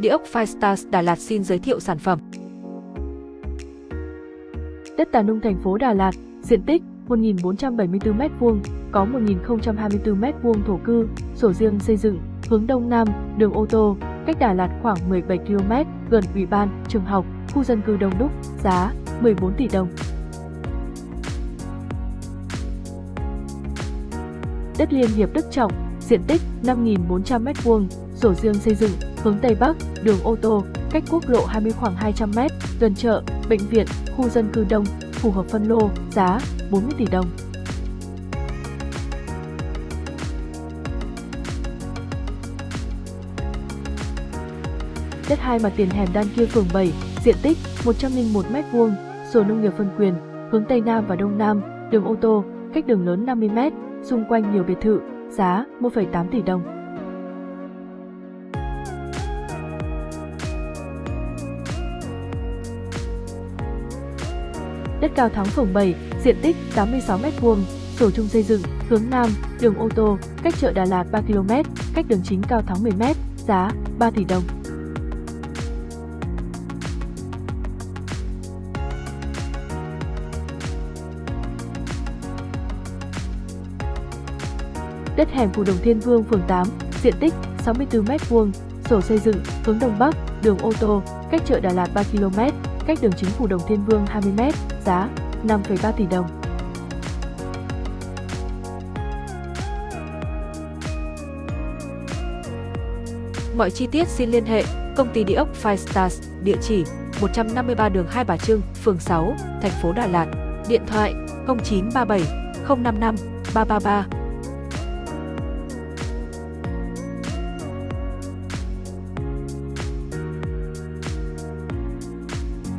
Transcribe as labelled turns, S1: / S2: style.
S1: Địa ốc Firestars Đà Lạt xin giới thiệu sản phẩm.
S2: Đất Tà Nung thành phố Đà Lạt, diện tích 1.474 m2, có 1.024 m2 thổ cư, sổ riêng xây dựng, hướng Đông Nam, đường ô tô, cách Đà Lạt khoảng 17 km, gần ủy ban, trường học, khu dân cư đông đúc, giá 14 tỷ đồng. Đất Liên Hiệp Đức Trọng, diện tích 5.400 m2, sổ riêng xây dựng, hướng Tây Bắc, đường ô tô, cách quốc lộ 20 khoảng 200 m, tuần chợ, bệnh viện, khu dân cư đông, phù hợp phân lô, giá 40 tỷ đồng. Đất hai mặt tiền hẻm đan kia phường 7, diện tích 101 m2, sổ nông nghiệp phân quyền, hướng Tây Nam và Đông Nam, đường ô tô, cách đường lớn 50 m, xung quanh nhiều biệt thự, giá 1,8 tỷ đồng. Đất cao thắng phường 7, diện tích 86 m2, sổ chung xây dựng, hướng Nam, đường ô tô, cách chợ Đà Lạt 3 km, cách đường chính cao thắng 10 m, giá 3 tỷ đồng. Đất hẻm Phù Đồng Thiên Vương phường 8, diện tích 64 m2, sổ xây dựng, hướng Đông Bắc, đường ô tô, cách chợ Đà Lạt 3 km, cách đường chính Phù Đồng Thiên Vương 20 m, giá 5,3 tỷ đồng.
S1: Mọi chi tiết xin liên hệ công ty địa ốc Firestars, địa chỉ 153 đường Hai Bà Trưng, phường 6, thành phố Đà Lạt, điện thoại 0937 055 333